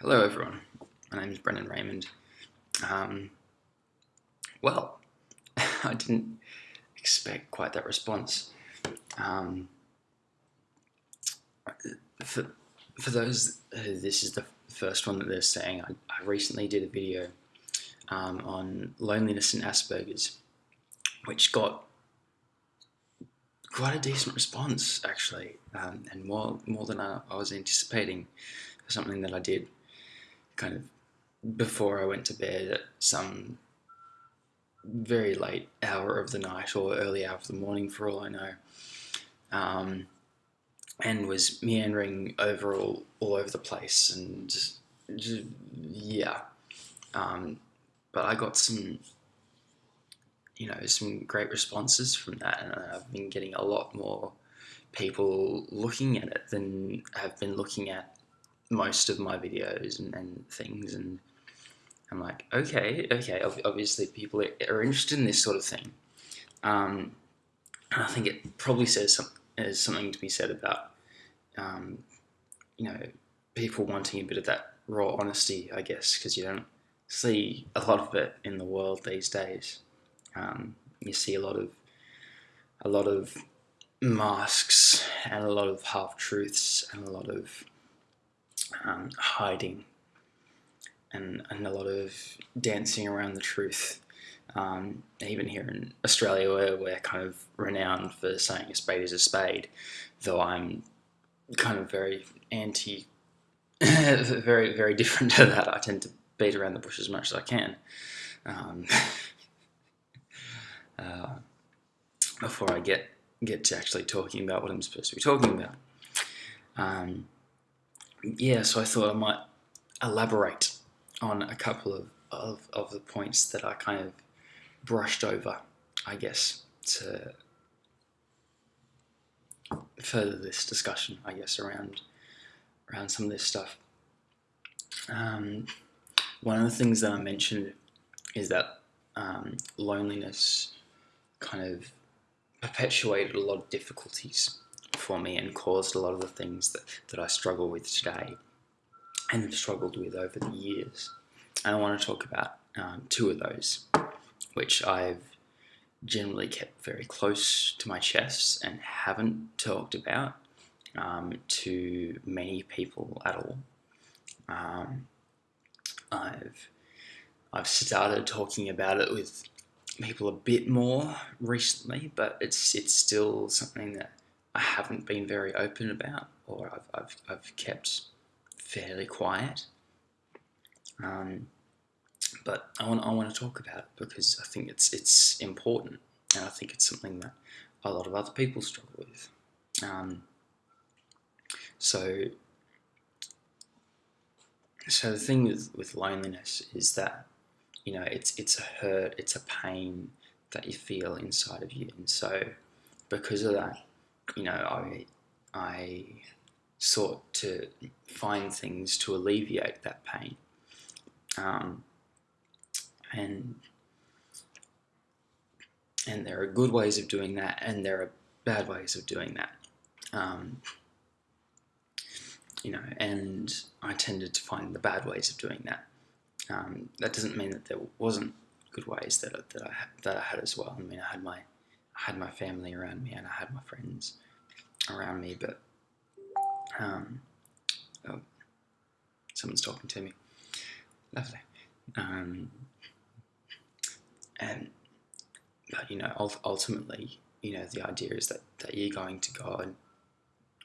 Hello, everyone. My name is Brendan Raymond. Um, well, I didn't expect quite that response. Um, for, for those who this is the first one that they're saying, I, I recently did a video um, on loneliness and Asperger's, which got quite a decent response actually, um, and more more than I, I was anticipating for something that I did kind of before I went to bed at some very late hour of the night or early hour of the morning, for all I know, um, and was meandering over all, all over the place and just, just yeah. Um, but I got some, you know, some great responses from that, and I've been getting a lot more people looking at it than have been looking at most of my videos and, and things and I'm like, okay, okay, obviously people are, interested in this sort of thing. Um, I think it probably says some, there's something to be said about, um, you know, people wanting a bit of that raw honesty, I guess, because you don't see a lot of it in the world these days. Um, you see a lot of a lot of masks and a lot of half truths and a lot of um, hiding and, and a lot of dancing around the truth. Um, even here in Australia, where we're kind of renowned for saying a spade is a spade, though I'm kind of very anti, very, very different to that. I tend to beat around the bush as much as I can. Um, uh, before I get get to actually talking about what I'm supposed to be talking about. Um, yeah, so I thought I might elaborate on a couple of, of, of the points that I kind of brushed over, I guess, to further this discussion, I guess, around around some of this stuff. Um, one of the things that I mentioned is that um, loneliness kind of perpetuated a lot of difficulties for me and caused a lot of the things that, that I struggle with today and have struggled with over the years. And I want to talk about um, two of those, which I've generally kept very close to my chest and haven't talked about um, to many people at all. Um, I've I've started talking about it with people a bit more recently, but it's it's still something that I haven't been very open about, or I've, I've, I've kept fairly quiet. Um, but I want, I want to talk about it because I think it's, it's important and I think it's something that a lot of other people struggle with. Um, so, so the thing with, with loneliness is that, you know, it's, it's a hurt, it's a pain that you feel inside of you. And so because of that, you know, I, I sought to find things to alleviate that pain. Um, and and there are good ways of doing that, and there are bad ways of doing that. Um, you know, and I tended to find the bad ways of doing that. Um, that doesn't mean that there wasn't good ways that, that I that I had as well. I mean, I had my I had my family around me and I had my friends around me, but um, oh, someone's talking to me. Lovely. Um, and but you know, ultimately, you know, the idea is that that you're going to God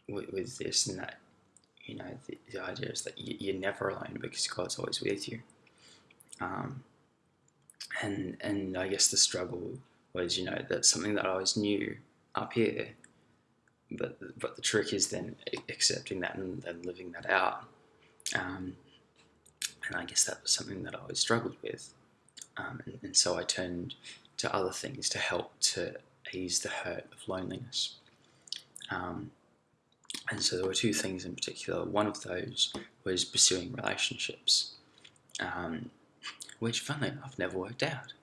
with, with this, and that you know, the, the idea is that you, are never alone because God's always with you. Um, and and I guess the struggle was, you know, that's something that I always knew up here. But, but the trick is then accepting that and, and living that out. Um, and I guess that was something that I always struggled with. Um, and, and, so I turned to other things to help to ease the hurt of loneliness. Um, and so there were two things in particular. One of those was pursuing relationships, um, which, funnily enough, never worked out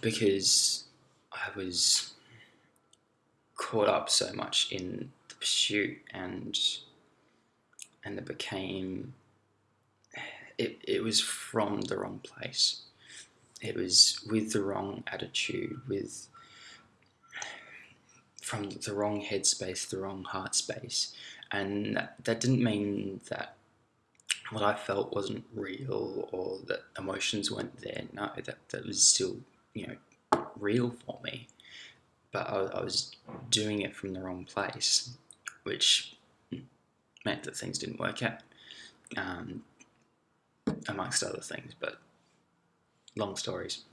because I was caught up so much in the pursuit and and it became it, it was from the wrong place. It was with the wrong attitude, with from the wrong headspace, the wrong heart space. And that, that didn't mean that what I felt wasn't real or that emotions weren't there. No, that, that was still, you know, real for me. But I, I was doing it from the wrong place, which meant that things didn't work out, um, amongst other things. But long stories.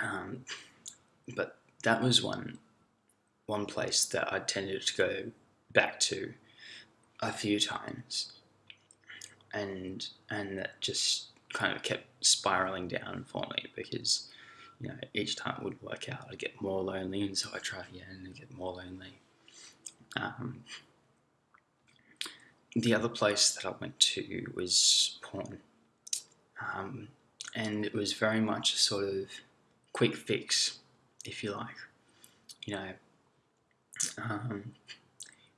Um, but that was one one place that I tended to go back to a few times, and and that just kind of kept spiraling down for me because you know each time it would work out, I'd get more lonely, and so I try again and get more lonely. Um, the other place that I went to was porn, um, and it was very much a sort of quick fix, if you like. You know, um,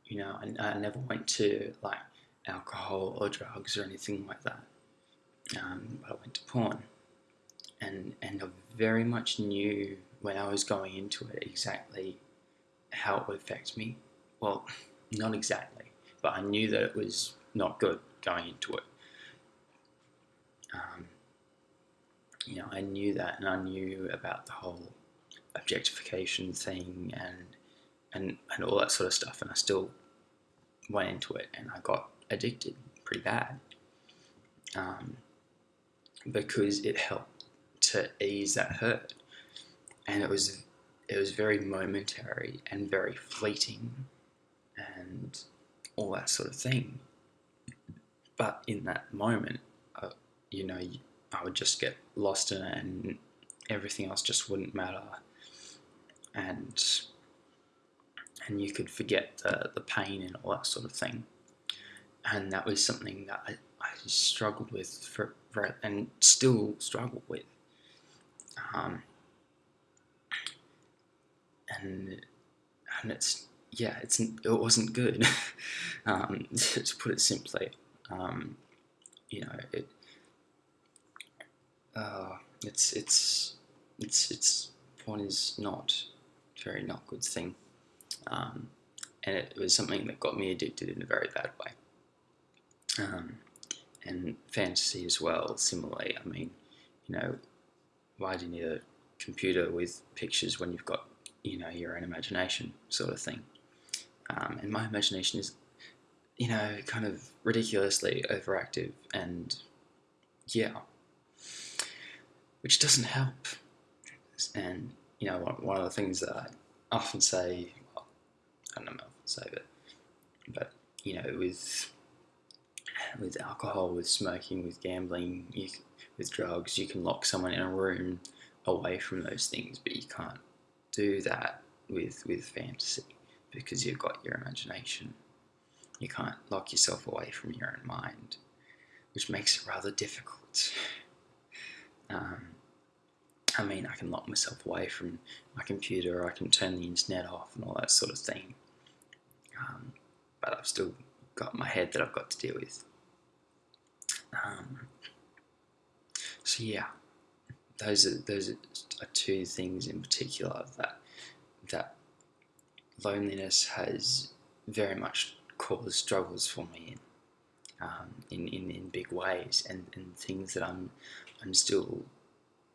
you know, I, I, never went to like alcohol or drugs or anything like that. Um, but I went to porn, and and I very much knew when I was going into it exactly how it would affect me. Well, not exactly, but I knew that it was not good going into it. Um, you know, I knew that, and I knew about the whole objectification thing and and and all that sort of stuff, and I still went into it, and I got addicted pretty bad um, because it helped to ease that hurt, and it was it was very momentary and very fleeting, and all that sort of thing. But in that moment, uh, you know, I would just get lost in it, and everything else just wouldn't matter, and and you could forget the, the pain and all that sort of thing. And that was something that I, I struggled with for, for, and still struggle with. Um, and and it's yeah, it's it wasn't good. um, to put it simply, um, you know, it uh, it's it's it's it's porn is not very not good thing. Um, and it was something that got me addicted in a very bad way. Um, and fantasy as well, similarly. I mean, you know, why do you need a computer with pictures when you've got, you know, your own imagination, sort of thing? Um, and my imagination is, you know, kind of ridiculously overactive, and yeah, which doesn't help. And you know, one, of the things that I often say I don't know I'll save it. But you know, with with alcohol, with smoking, with gambling, you, with drugs, you can lock someone in a room away from those things, but you can't do that with with fantasy because you've got your imagination. You can't lock yourself away from your own mind, which makes it rather difficult. Um, I mean, I can lock myself away from my computer, I can turn the internet off and all that sort of thing. Um, but I've still got my head that I've got to deal with. Um, so yeah, those are those are two things in particular that that loneliness has very much caused struggles for me in um, in, in, in big ways and, and things that I'm I'm still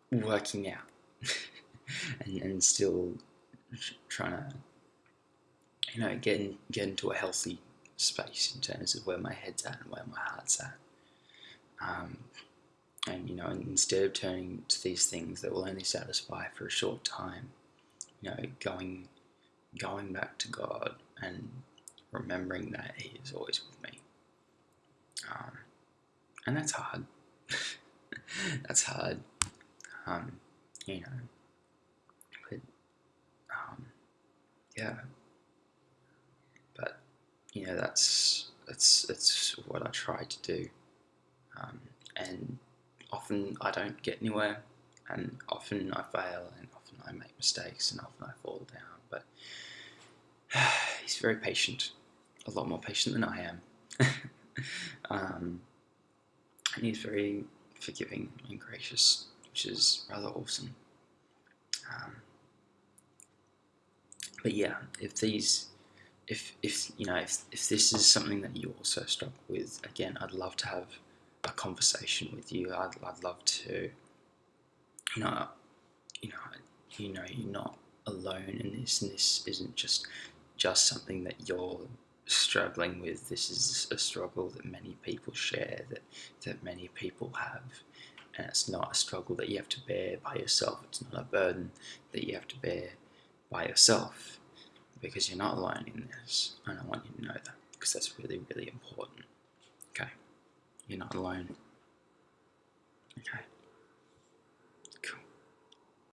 working out and, and still trying to you know get in, get into a healthy space in terms of where my head's at and where my heart's at. Um, and you know instead of turning to these things that will only satisfy for a short time you know going going back to God and remembering that He is always with me. Um, and that's hard. That's hard. Um, you know, but um, yeah, but you know that's that's that's what I try to do, um, and often I don't get anywhere, and often I fail, and often I make mistakes, and often I fall down. But he's very patient, a lot more patient than I am. um, and he's very forgiving and gracious, which is rather awesome. Um, but yeah, if these, if if you know, if if this is something that you also struggle with, again, I'd love to have a conversation with you. I'd I'd love to, you know, you know, you know, you're not alone in this, and this isn't just just something that you're struggling with. This is a struggle that many people share, that that many people have, and it's not a struggle that you have to bear by yourself. It's not a burden that you have to bear by yourself, because you're not alone in this. And I want you to know that because that's really, really important. Okay, you're not alone. Okay.